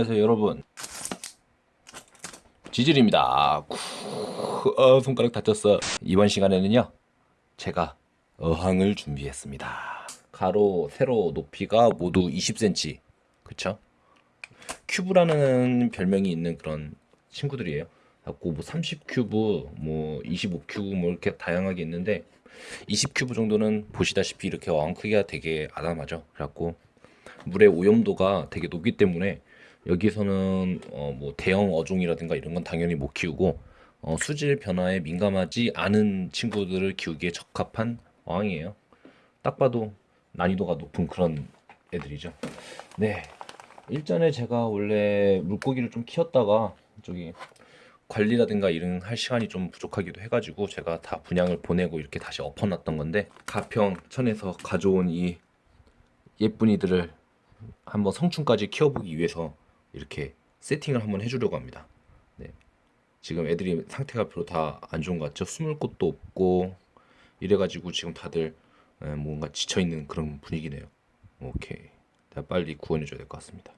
안녕하세요 여러분. 지질입니다. 쿠, 어, 손가락 다쳤어. 이번 시간에는요 제가 어항을 준비했습니다. 가로 세로 높이가 모두 20cm 그쵸? 큐브라는 별명이 있는 그런 친구들이에요. 갖고 뭐 30큐브 뭐 25큐브 뭐 이렇게 다양하게 있는데 20큐브 정도는 보시다시피 이렇게 어항 크기가 되게 아담하죠. 그래갖고 물의 오염도가 되게 높기 때문에 여기서는 어 뭐 대형 어종이라든가 이런 건 당연히 못 키우고 어 수질 변화에 민감하지 않은 친구들을 키우기에 적합한 어항이에요. 딱 봐도 난이도가 높은 그런 애들이죠. 네. 일전에 제가 원래 물고기를 좀 키웠다가 저기 관리라든가 이런 할 시간이 좀 부족하기도 해가지고 제가 다 분양을 보내고 이렇게 다시 엎어놨던 건데 가평 천에서 가져온 이 예쁜이들을 한번 성충까지 키워보기 위해서 이렇게 세팅을 한번 해주려고 합니다. 네. 지금 애들이 상태가 별로 다 안 좋은 것 같죠? 숨을 곳도 없고 이래가지고 지금 다들 에, 뭔가 지쳐있는 그런 분위기네요. 오케이. 내가 빨리 구원해줘야 될 것 같습니다.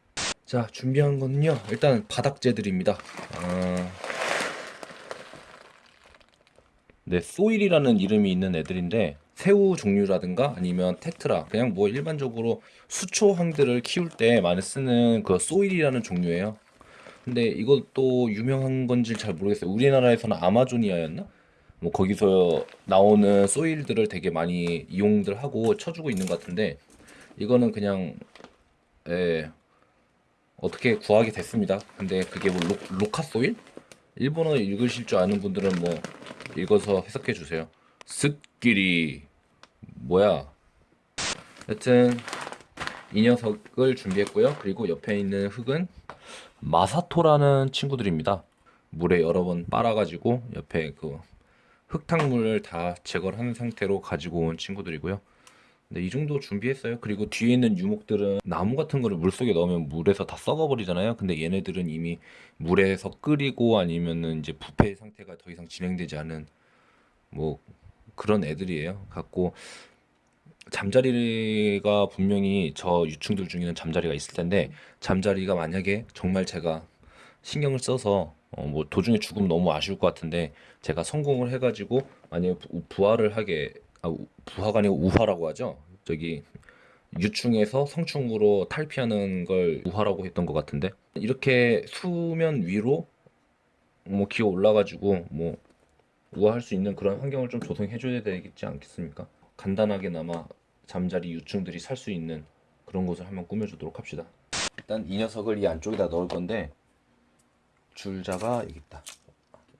자, 준비한 거는요. 일단 바닥재들입니다. 아... 네, 소일이라는 이름이 있는 애들인데 새우 종류라든가 아니면 테트라 그냥 뭐 일반적으로 수초항들을 키울 때 많이 쓰는 그 소일이라는 종류예요. 근데 이것도 유명한 건지 잘 모르겠어요. 우리나라에서는 아마존이아였나? 뭐 거기서 나오는 소일들을 되게 많이 이용들 하고 쳐주고 있는 것 같은데 이거는 그냥 예, 어떻게 구하게 됐습니다. 근데 그게 뭐 로, 로카 소일? 일본어 읽으실 줄 아는 분들은 뭐 읽어서 해석해 주세요. 습끼리 뭐야? 여튼 이 녀석을 준비했고요. 그리고 옆에 있는 흙은 마사토라는 친구들입니다. 물에 여러 번 빨아가지고 옆에 그 흙탕물을 다 제거를 하는 상태로 가지고 온 친구들이고요. 네, 이 정도 준비했어요. 그리고 뒤에 있는 유목들은 나무 같은 거를 물속에 넣으면 물에서 다 썩어버리잖아요. 근데 얘네들은 이미 물에서 끓이고 아니면은 이제 부패 상태가 더 이상 진행되지 않은 뭐 그런 애들이에요. 갖고 잠자리가 분명히 저 유충들 중에는 잠자리가 있을 텐데 잠자리가 만약에 정말 제가 신경을 써서 어 뭐 도중에 죽으면 너무 아쉬울 것 같은데 제가 성공을 해가지고 만약에 부, 부화를 하게 아, 부화가 아니고 우화라고 하죠. 저기 유충에서 성충으로 탈피하는 걸 우화라고 했던 것 같은데 이렇게 수면 위로 뭐 기어 올라가지고 뭐 우아할 수 있는 그런 환경을 좀 조성해 줘야 되겠지 않겠습니까? 간단하게나마 잠자리 유충들이 살 수 있는 그런 곳을 한번 꾸며주도록 합시다. 일단 이 녀석을 이 안쪽에다 넣을 건데 줄자가 여기 있다.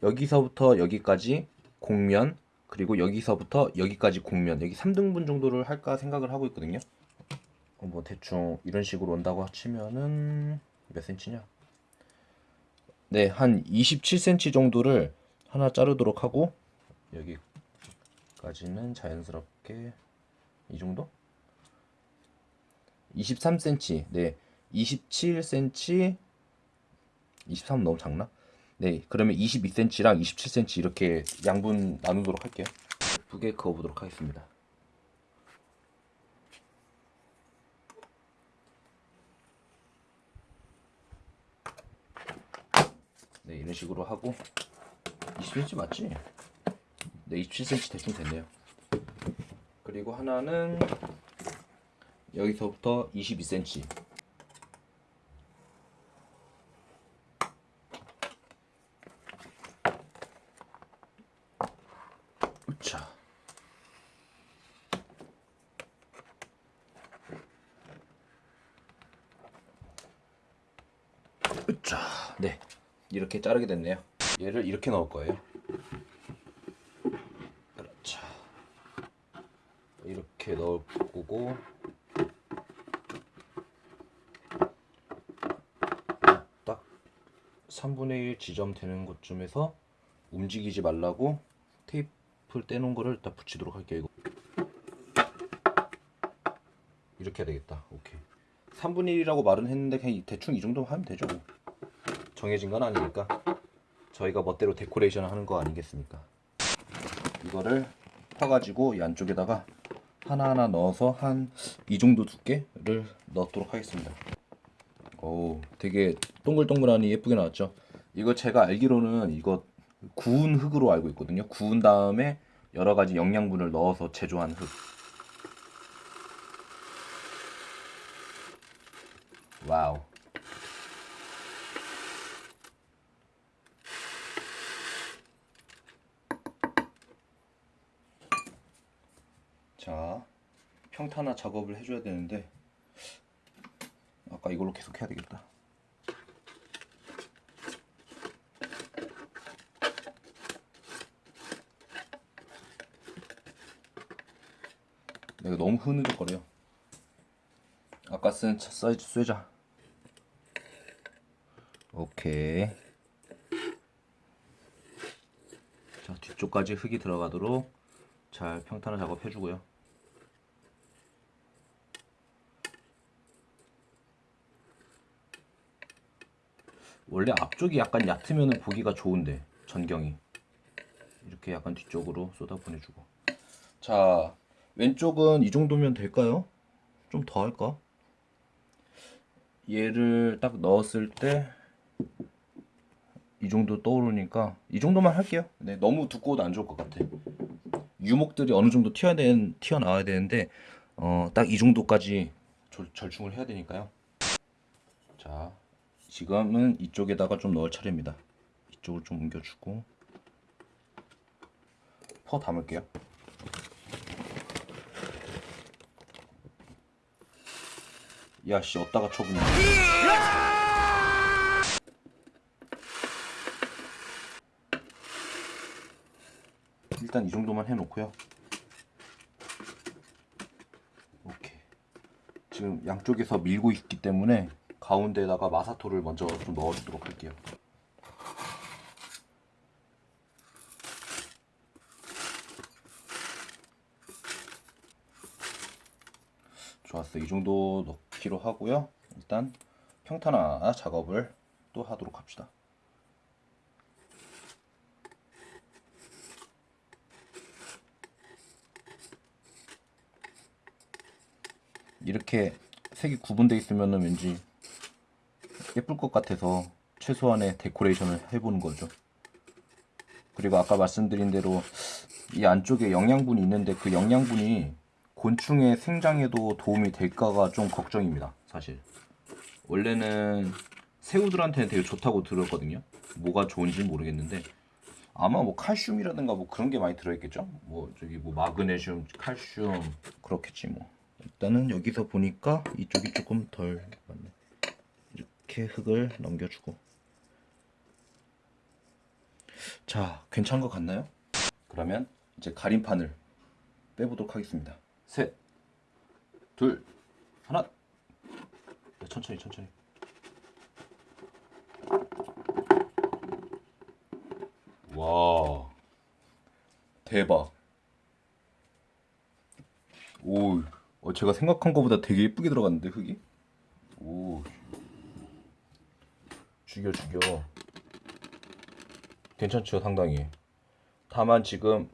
여기서부터 여기까지 공면 그리고 여기서부터 여기까지 공면 여기 3등분 정도를 할까 생각을 하고 있거든요. 어, 뭐 대충 이런 식으로 온다고 치면은 몇 센치냐? 네, 한 27cm 정도를 하나 자르도록 하고 여기까지는 자연스럽게 이 정도? 23cm 네. 27cm 23 너무 작나? 네. 그러면 22cm랑 27cm 이렇게 양분 나누도록 할게요. 예쁘게 그어보도록 하겠습니다. 네 이런 식으로 하고 20cm 맞지? 네 27cm 대충 됐네요. 그리고 하나는 여기서부터 22cm 자 자, 네 이렇게 자르게 됐네요 얘를 이렇게 넣을 거예요. 그렇죠. 이렇게 넣을 거고. 딱 3분의 1 지점 되는 곳쯤에서 움직이지 말라고 테이프를 떼놓은 거를 딱 붙이도록 할게요 이거. 이렇게 해야 되겠다. 오케이. 3분의 1이라고 말은 했는데 그냥 대충 이 정도 하면 되죠 뭐. 정해진 건 아니니까 저희가 멋대로 데코레이션 하는 거 아니겠습니까 이거를 펴가지고 이 안쪽에다가 하나하나 넣어서 한 이 정도 두께를 넣도록 하겠습니다 오, 되게 동글동글하니 예쁘게 나왔죠. 이거 제가 알기로는 이거 구운 흙으로 알고 있거든요. 구운 다음에 여러 가지 영양분을 넣어서 제조한 흙. 와우. 자, 평탄화 작업을 해줘야 되는데 아까 이걸로 계속 해야 되겠다. 내가 너무 흐느적거려. 아까 쓴 차- 사이즈 쇠자. 오케이. 자 뒤쪽까지 흙이 들어가도록 잘 평탄화 작업해주고요. 원래 앞쪽이 약간 얕으면 보기가 좋은데 전경이 이렇게 약간 뒤쪽으로 쏟아 보내주고 자 왼쪽은 이 정도면 될까요? 좀 더 할까? 얘를 딱 넣었을 때 이 정도 떠오르니까 이 정도만 할게요. 네, 너무 두꺼워도 안 좋을 것 같아. 유목들이 어느 정도 튀어야 되는, 튀어나와야 되는데 어, 딱 이 정도까지 절, 절충을 해야 되니까요. 자, 지금은 이쪽에다가 좀 넣을 차례입니다. 이쪽을 좀 옮겨주고 퍼 담을게요. 야씨 어디다가 쳐보냐 일단 이 정도만 해놓고요 오케이 지금 양쪽에서 밀고 있기 때문에 가운데다가 마사토를 먼저 좀 넣어주도록 할게요. 좋았어 이 정도 넣기로 하고요. 일단 평탄화 작업을 또 하도록 합시다. 이렇게 색이 구분되어 있으면 왠지 예쁠 것 같아서 최소한의 데코레이션을 해보는 거죠 그리고 아까 말씀드린 대로 이 안쪽에 영양분이 있는데 그 영양분이 곤충의 생장에도 도움이 될까가 좀 걱정입니다. 사실 원래는 새우들한테는 되게 좋다고 들었거든요. 뭐가 좋은지 모르겠는데 아마 뭐 칼슘이라든가 뭐 그런 게 많이 들어있겠죠. 뭐 저기 뭐 마그네슘, 칼슘 그렇겠지 뭐. 일단은 여기서 보니까 이쪽이 조금 덜 맞네. 이렇게 흙을 넘겨주고 자 괜찮은 것 같나요? 그러면 이제 가림판을 빼보도록 하겠습니다. 셋, 둘, 하나. 야, 천천히, 천천히. 와, 대박. 오, 어, 제가 생각한 것보다 되게 예쁘게 들어갔는데 흙이? 오, 죽여, 죽여. 괜찮죠, 상당히. 다만 지금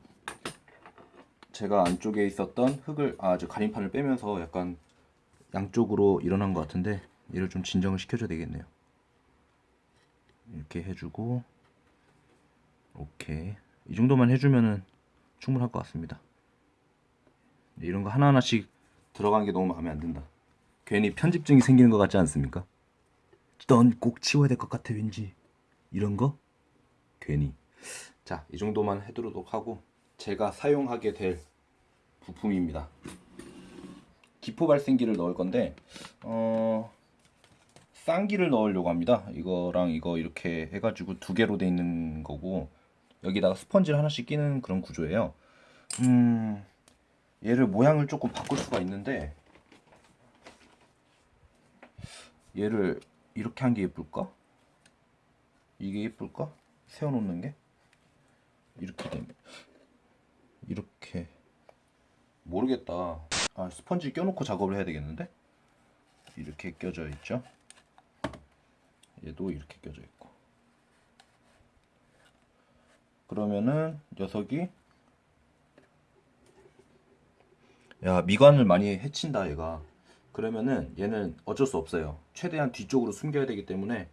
제가 안쪽에 있었던 흙을 아 저 가림판을 빼면서 약간 양쪽으로 일어난 것 같은데 얘를 좀 진정을 시켜줘야 되겠네요 이렇게 해주고 오케이 이 정도만 해주면은 충분할 것 같습니다 이런 거 하나하나씩 들어간 게 너무 마음에 안 든다 괜히 편집증이 생기는 것 같지 않습니까? 넌 꼭 치워야 될 것 같아 왠지 이런 거 괜히 자 이 정도만 해두도록 하고 제가 사용하게 될 부품입니다. 기포 발생기를 넣을 건데 어 쌍기를 넣으려고 합니다. 이거랑 이거 이렇게 해가지고 두 개로 돼 있는 거고 여기다가 스펀지를 하나씩 끼는 그런 구조예요. 음 얘를 모양을 조금 바꿀 수가 있는데 얘를 이렇게 한 게 예쁠까? 이게 예쁠까? 세워놓는 게? 이렇게 되면. 이렇게. 모르겠다. 아 스펀지 껴놓고 작업을 해야 되겠는데? 이렇게 껴져 있죠? 얘도 이렇게 껴져 있고. 그러면은 녀석이 야 미관을 많이 해친다 얘가 그러면은 얘는 어쩔 수 없어요. 최대한 뒤쪽으로 숨겨야 되기 때문에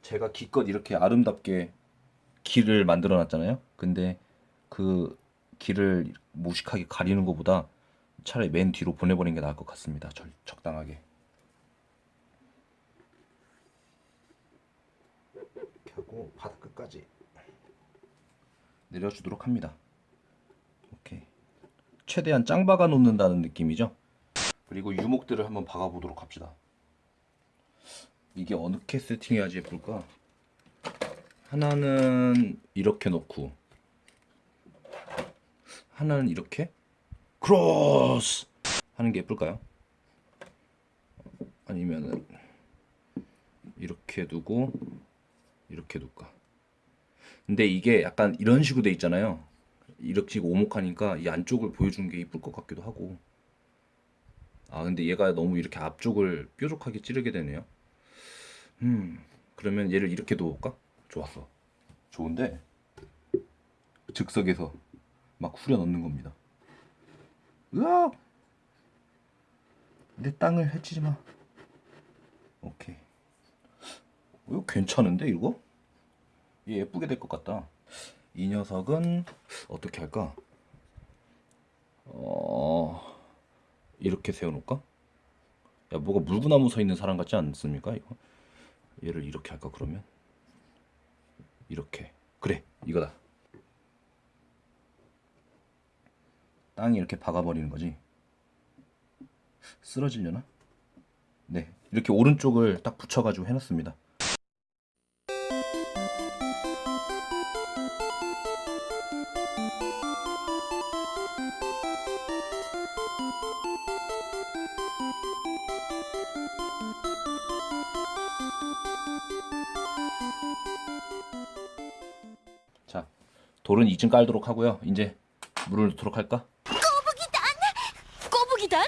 제가 기껏 이렇게 아름답게 길을 만들어 놨잖아요. 근데 그 길을 무식하게 가리는 것보다 차라리 맨 뒤로 보내버리는 게 나을 것 같습니다. 절, 적당하게. 이렇게 하고 바닥 끝까지 내려주도록 합니다. 오케이. 최대한 짱 박아 놓는다는 느낌이죠. 그리고 유목들을 한번 박아 보도록 합시다. 이게 어떻게 세팅해야지 예쁠까? 하나는 이렇게 놓고 하나는 이렇게 크로스 하는 게 예쁠까요? 아니면은 이렇게 두고 이렇게 둘까? 근데 이게 약간 이런 식으로 돼 있잖아요. 이렇게 오목하니까 이 안쪽을 보여주는 게 이쁠 것 같기도 하고. 아 근데 얘가 너무 이렇게 앞쪽을 뾰족하게 찌르게 되네요. 음 그러면 얘를 이렇게 놓을까? 좋았어. 좋은데 즉석에서 막 후려 넣는 겁니다. 으아! 내 땅을 해치지 마. 오케이. 이거 괜찮은데 이거? 얘 예쁘게 될 것 같다. 이 녀석은 어떻게 할까? 어 이렇게 세워놓을까? 야 뭐가 물구나무 서 있는 사람 같지 않습니까 이거? 얘를 이렇게 할까 그러면? 이렇게 그래 이거다. 땅이 이렇게 박아버리는 거지. 쓰러지려나? 네 이렇게 오른쪽을 딱 붙여가지고 해놨습니다. 자, 돌은 2층 깔도록 하고요. 이제 물을 넣도록 할까? 꼬부기단?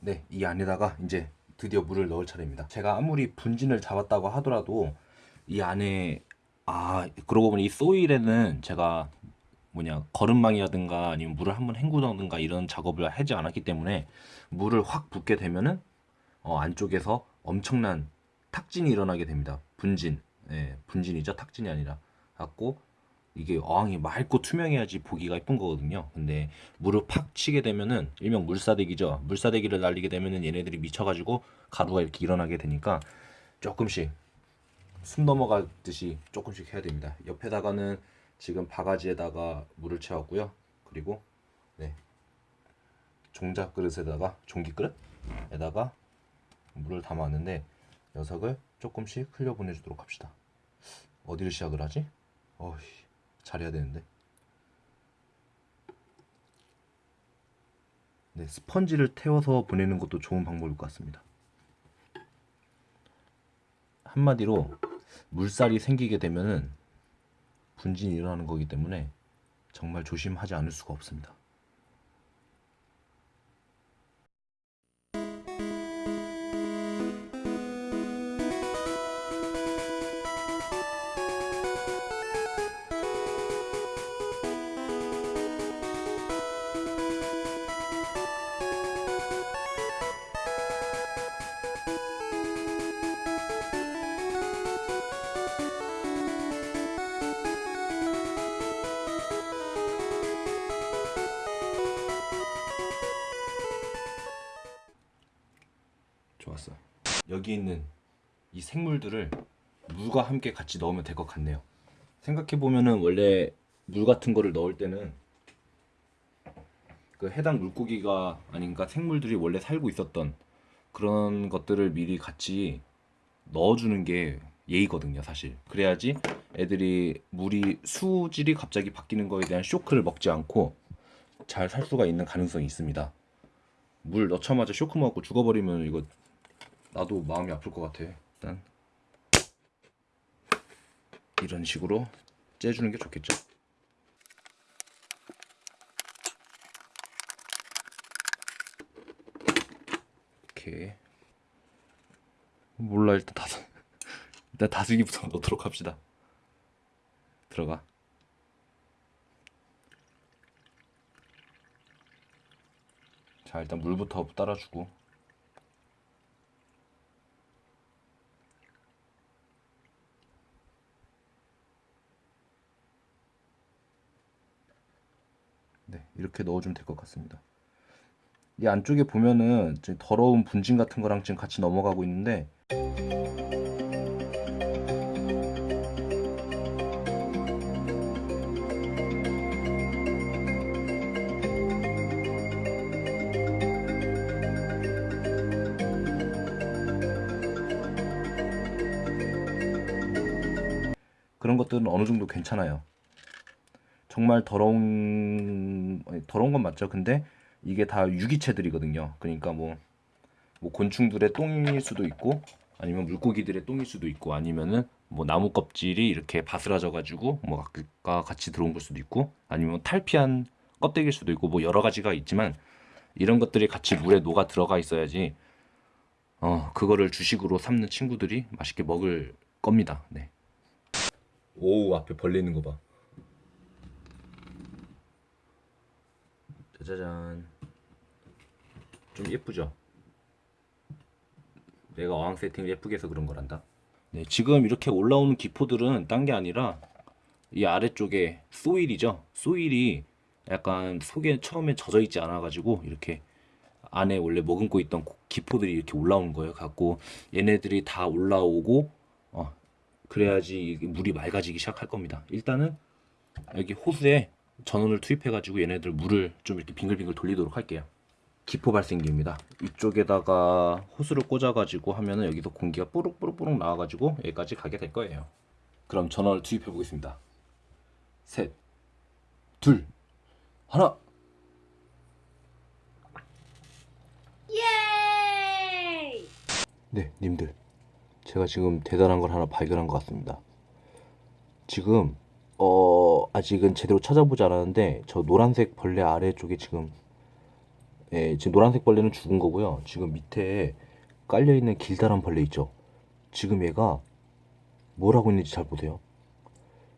네, 이 안에다가 이제 드디어 물을 넣을 차례입니다. 제가 아무리 분진을 잡았다고 하더라도 이 안에 아 그러고 보니 이 소일에는 제가 뭐냐 거름망이라든가 아니면 물을 한번 헹구던가 이런 작업을 하지 않았기 때문에 물을 확 붓게 되면은 어, 안쪽에서 엄청난 탁진이 일어나게 됩니다. 분진, 예, 분진이죠. 탁진이 아니라 갖고 이게 어항이 맑고 투명해야지 보기가 예쁜 거거든요. 근데 물을 팍 치게 되면은 일명 물사대기죠. 물사대기를 날리게 되면은 얘네들이 미쳐가지고 가루가 이렇게 일어나게 되니까 조금씩 숨 넘어가듯이 조금씩 해야 됩니다. 옆에다가는 지금 바가지에다가 물을 채웠고요. 그리고 네 종자 그릇에다가 종기 그릇에다가 물을 담았는데 녀석을 조금씩 흘려 보내주도록 합시다. 어디를 시작을 하지? 어이 잘해야 되는데. 네, 스펀지를 태워서 보내는 것도 좋은 방법일 것 같습니다. 한마디로 물살이 생기게 되면은 분진이 일어나는 거기 때문에 정말 조심하지 않을 수가 없습니다. 여기 있는 이 생물들을 물과 함께 같이 넣으면 될 것 같네요. 생각해 보면은 원래 물 같은 거를 넣을 때는 그 해당 물고기가 아닌가 생물들이 원래 살고 있었던 그런 것들을 미리 같이 넣어주는 게 예의거든요, 사실. 그래야지 애들이 물이 수질이 갑자기 바뀌는 거에 대한 쇼크를 먹지 않고 잘 살 수가 있는 가능성이 있습니다. 물 넣자마자 쇼크 먹고 죽어버리면 이거 나도 마음이 아플 것 같아. 일단 이런 식으로 째주는 게 좋겠죠? 이렇게 몰라 일단 다 일단 다슬기부터 넣도록 합시다. 들어가. 자 일단 물부터 따라주고. 네 이렇게 넣어주면 될 것 같습니다 이 안쪽에 보면은 더러운 분진 같은 거랑 지금 같이 넘어가고 있는데 그런 것들은 어느 정도 괜찮아요. 정말 더러운 더러운 건 맞죠. 근데 이게 다 유기체들이거든요. 그러니까 뭐, 뭐 곤충들의 똥일 수도 있고 아니면 물고기들의 똥일 수도 있고 아니면은 뭐 나무 껍질이 이렇게 바스라져 가지고 뭐 아까 같이 들어온 걸 수도 있고 아니면 탈피한 껍데기일 수도 있고 뭐 여러 가지가 있지만 이런 것들이 같이 물에 녹아 들어가 있어야지 어 그거를 주식으로 삼는 친구들이 맛있게 먹을 겁니다. 네. 오 앞에 벌레 있는 거 봐. 짜자잔. 좀 예쁘죠? 내가 어항 세팅을 예쁘게 해서 그런 거란다. 네, 지금 이렇게 올라오는 기포들은 딴 게 아니라 이 아래쪽에 소일이죠. 소일이 약간 속에 처음에 젖어 있지 않아 가지고 이렇게 안에 원래 머금고 있던 기포들이 이렇게 올라오는 거예요. 갖고 얘네들이 다 올라오고 어, 그래야지 물이 맑아지기 시작할 겁니다. 일단은 여기 호수에 전원을 투입해 가지고 얘네들 물을 좀 이렇게 빙글빙글 돌리도록 할게요. 기포 발생기입니다. 이쪽에다가 호스를 꽂아 가지고 하면은 여기서 공기가 뽀록뽀록뽀록 나와 가지고 여기까지 가게 될 거예요. 그럼 전원을 투입해 보겠습니다. 셋, 둘, 하나. 예이! 네, 님들. 제가 지금 대단한 걸 하나 발견한 것 같습니다. 지금 어 아직은 제대로 찾아보지 않았는데 저 노란색 벌레 아래쪽에 지금 예, 지금 노란색 벌레는 죽은 거고요. 지금 밑에 깔려 있는 길다란 벌레 있죠. 지금 얘가 뭘 하고 있는지 잘 보세요.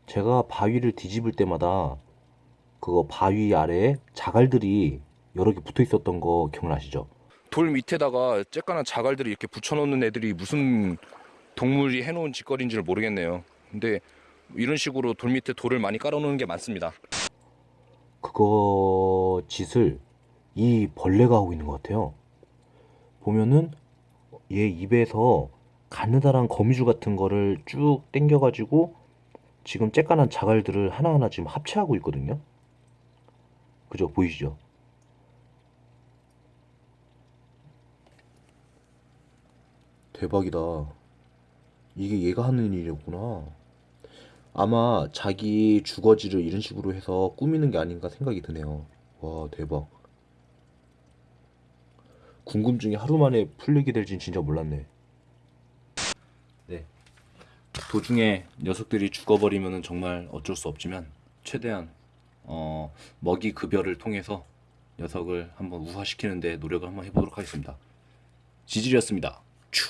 제가 바위를 뒤집을 때마다 그거 바위 아래에 자갈들이 여러 개 붙어 있었던 거 기억나시죠? 돌 밑에다가 쬐깐한 자갈들을 이렇게 붙여놓는 애들이 무슨 동물이 해놓은 짓거리인지를 모르겠네요. 근데 이런 식으로 돌 밑에 돌을 많이 깔아놓는 게 많습니다. 그거 짓을 이 벌레가 하고 있는 것 같아요. 보면은 얘 입에서 가느다란 거미줄 같은 거를 쭉 당겨가지고 지금 쬐깐한 자갈들을 하나하나 지금 합체하고 있거든요. 그죠? 보이시죠? 대박이다. 이게 얘가 하는 일이었구나. 아마 자기 주거지를 이런 식으로 해서 꾸미는 게 아닌가 생각이 드네요. 와, 대박. 궁금증이 하루 만에 풀리게 될진 진짜 몰랐네. 네. 도중에 녀석들이 죽어버리면 정말 어쩔 수 없지만 최대한 어, 먹이 급여를 통해서 녀석을 한번 우화시키는데 노력을 한번 해보도록 하겠습니다. 지질이었습니다. 츄.